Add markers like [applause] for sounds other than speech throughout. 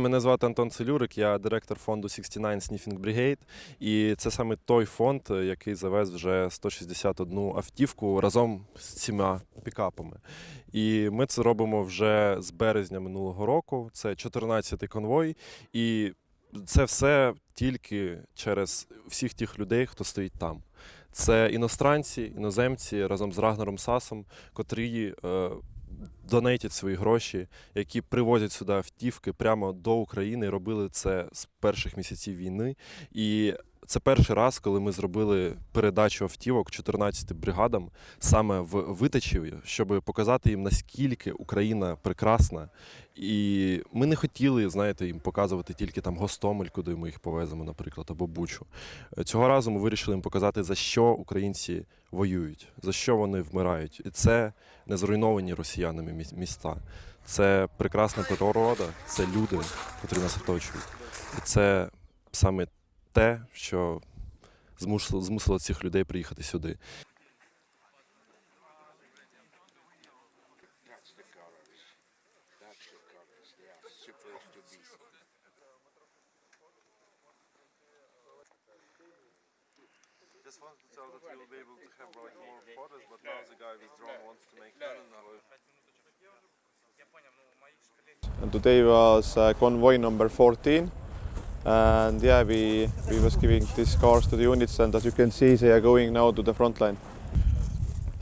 Мене звати Антон Целюрик, я директор фонду 69 Sniffing Brigade. І це саме той фонд, е, який завез вже 161 автівку разом з цими пікапами. І ми це робимо вже з березня минулого року. Це 14-й конвой. І це все тільки через всіх тих людей, хто стоїть там. Це іностранці, іноземці разом з Рагнером Сасом, котрі е, донейтять свої гроші, які привозять сюди автівки прямо до України. Робили це з перших місяців війни. І це перший раз, коли ми зробили передачу автівок 14 бригадам саме в Витачеві, щоб показати їм, наскільки Україна прекрасна. І ми не хотіли, знаєте, їм показувати тільки там Гостомель, куди ми їх повеземо, наприклад, або Бучу. Цього разу ми вирішили їм показати, за що українці воюють, за що вони вмирають. І це не зруйновані росіянами міста. Це прекрасна природа, це люди, котрі нас оточують. І це саме те, що змусило, змусило цих людей приїхати сюди. Uh, convoy number 14 and yeah we, we was giving these cars to the units and as you can see they are going now to the front line.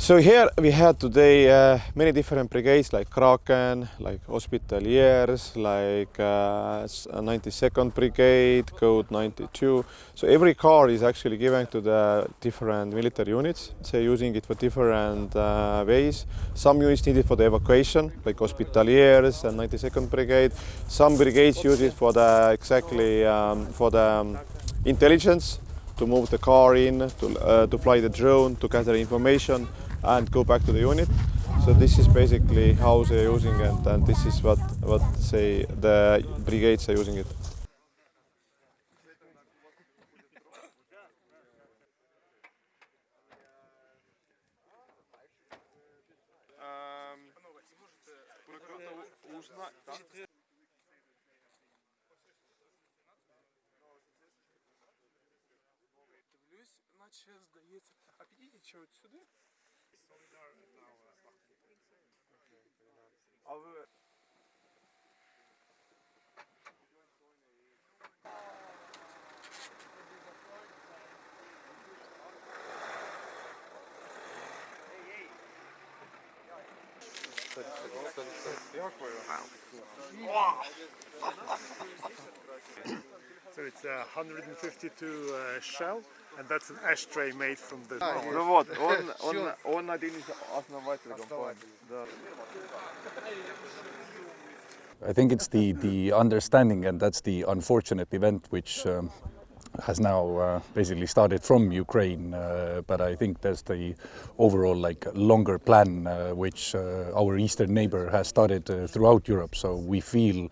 So here we had today uh, many different brigades like Kraken, like Hospitaliers, like uh, uh, 92nd Brigade, Code 92. So every car is actually given to the different military units. They're using it for different uh, ways. Some units need it for the evacuation, like Hospitaliers and 92nd Brigade. Some brigades use it for the exactly um, for the um, intelligence to move the car in, to, uh, to fly the drone, to gather information and go back to the unit. So this is basically how they're using it and this is what, what say the brigades are using it. Дивлюсь, наче здається. А підійдіть ще от сюди. Wow. [laughs] so it's a 152 uh, shell and that's an ashtray made from the. Ну вот, он, он, он один из основателей компании. Да. I think it's the, the understanding, and that's the unfortunate event which um, has now uh, basically started from Ukraine. Uh, but I think there's the overall like longer plan uh, which uh, our eastern neighbor has started uh, throughout Europe. So we feel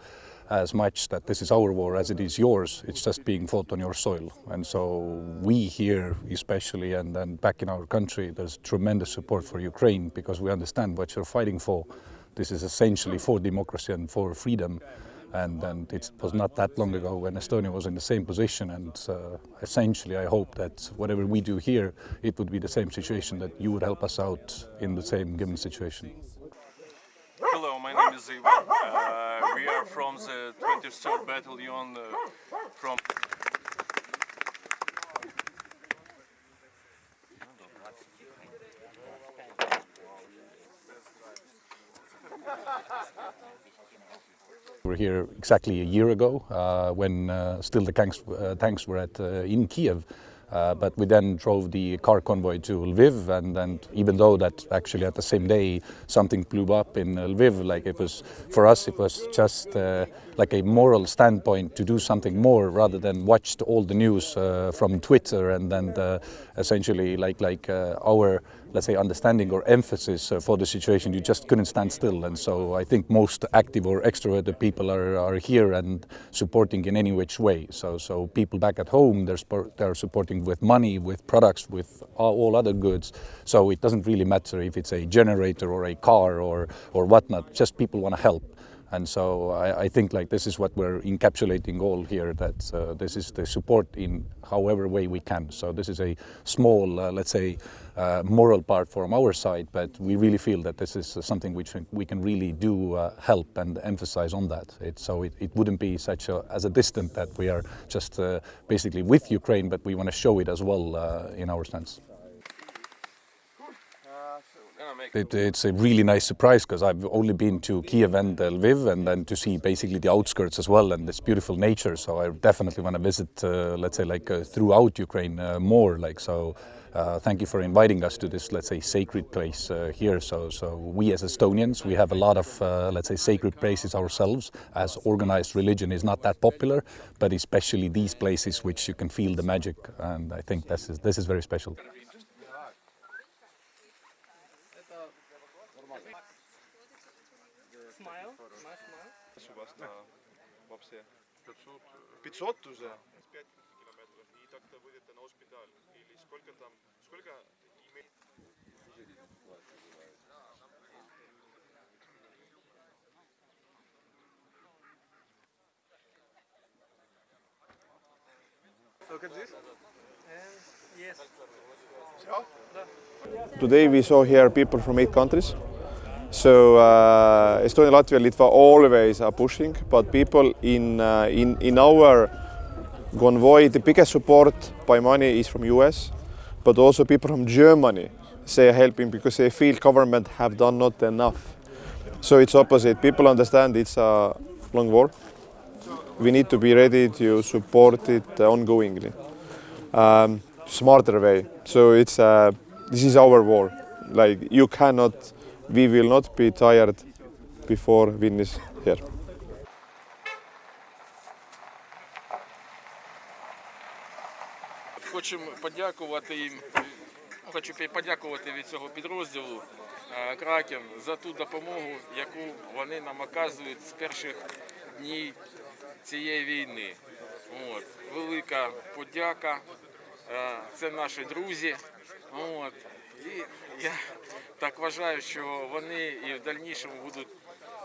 as much that this is our war as it is yours. It's just being fought on your soil. And so we here, especially, and then back in our country, there's tremendous support for Ukraine because we understand what you're fighting for. This is essentially for democracy and for freedom. And, and it was not that long ago when Estonia was in the same position. And uh, essentially, I hope that whatever we do here, it would be the same situation, that you would help us out in the same given situation. Uh, we are from the 23rd Battalion uh, from We were here exactly a year ago uh, when uh, still the tanks, uh, tanks were at, uh, in Kiev. Uh, but we then drove the car convoy to Lviv, and, and even though that actually at the same day something blew up in Lviv, like it was for us, it was just uh, like a moral standpoint to do something more rather than watch all the news uh, from Twitter and then uh, essentially like like uh, our let's say understanding or emphasis uh, for the situation. You just couldn't stand still, and so I think most active or extroverted people are, are here and supporting in any which way. So so people back at home they're they're supporting with money, with products, with all, all other goods. So it doesn't really matter if it's a generator or a car or or whatnot. Just people want to help. And so I, I think like this is what we're encapsulating all here. That uh, this is the support in however way we can. So this is a small, uh, let's say, uh, moral part from our side, but we really feel that this is something which we can really do uh, help and emphasize on that. It, so it, it wouldn't be such a, as a distant that we are just uh, basically with Ukraine, but we want to show it as well uh, in our stance. It, it's a really nice surprise because I've only been to Kiev and Lviv and then to see basically the outskirts as well and this beautiful nature. So I definitely want to visit, uh, let's say, like uh, throughout Ukraine uh, more. Like so, uh, thank you for inviting us to this, let's say, sacred place uh, here. So, so we as Estonians, we have a lot of, uh, let's say, sacred places ourselves. As organized religion is not that popular, but especially these places which you can feel the magic, and I think this is this is very special. Smile. Nice smile. 500 уже? 5 километров. И так-то выйдете на госпиталь. Или сколько там, сколько Look at this. And yes. Today we saw here people from eight countries. So uh, Estonia, Latvia, Litva always are pushing, but people in, uh, in, in our convoy, the biggest support by money is from US, but also people from Germany say helping because they feel government have done not enough. So it's opposite. People understand it's a long war. We need to be ready to support it ongoingly, um, smarter way. So it's uh, this is our war. Like you cannot, we will not be tired before finish here. Хочемо подякувати їм. Хочу подякувати від цього підрозділу е, Кракен за ту допомогу, яку вони нам оказують з перших днів цієї війни. От. Велика подяка. Е, Це наші друзі. От. І я так вважаю, що вони і в дальнішому будуть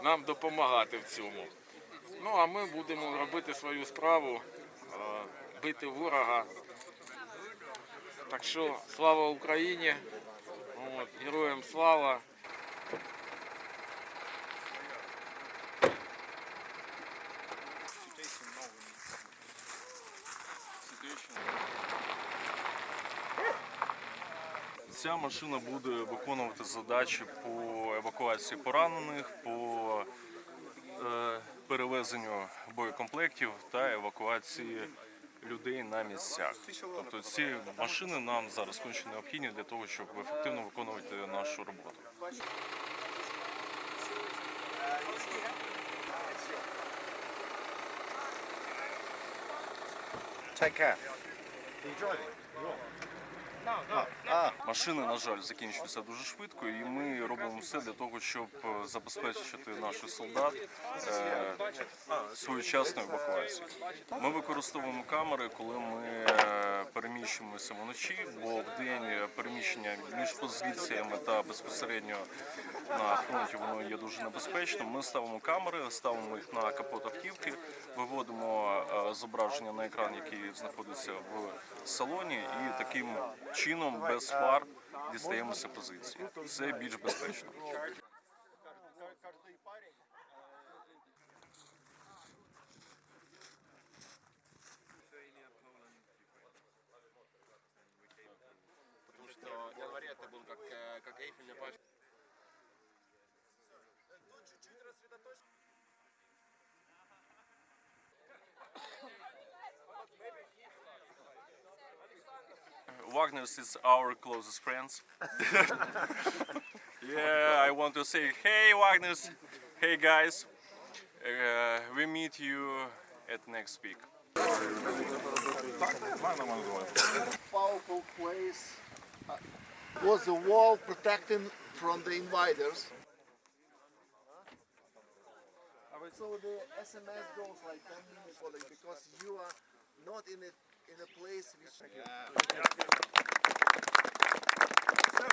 нам допомагати в цьому. Ну а ми будемо робити свою справу, е, бити ворога. Так що слава Україні, от, героям слава. Ця машина буде виконувати задачі по евакуації поранених, по е, перевезенню боєкомплектів та евакуації людей на місцях. Тобто ці машини нам зараз конче необхідні для того, щоб ефективно виконувати нашу роботу. Машини, на жаль, закінчуються дуже швидко, і ми робимо все для того, щоб е, забезпечити наших солдат е, своєчасною евакуацією. Ми використовуємо камери, коли ми е, переміщуємося вночі, бо в день переміщення між позиціями та безпосередньо на фронті воно є дуже небезпечним. Ми ставимо камери, ставимо їх на капот автівки, виводимо е, зображення на екран, який знаходиться в салоні, і таким чином без фар дістаємося позиції. Це більш безпечно. Wagner is our closest friends. [laughs] yeah, I want to say, hey Wagner's, hey guys, uh, we meet you at next week. powerful place was the wall protecting from the invaders. So the SMS goes like 10 minutes because you are not in a, in a place which... Yeah. So,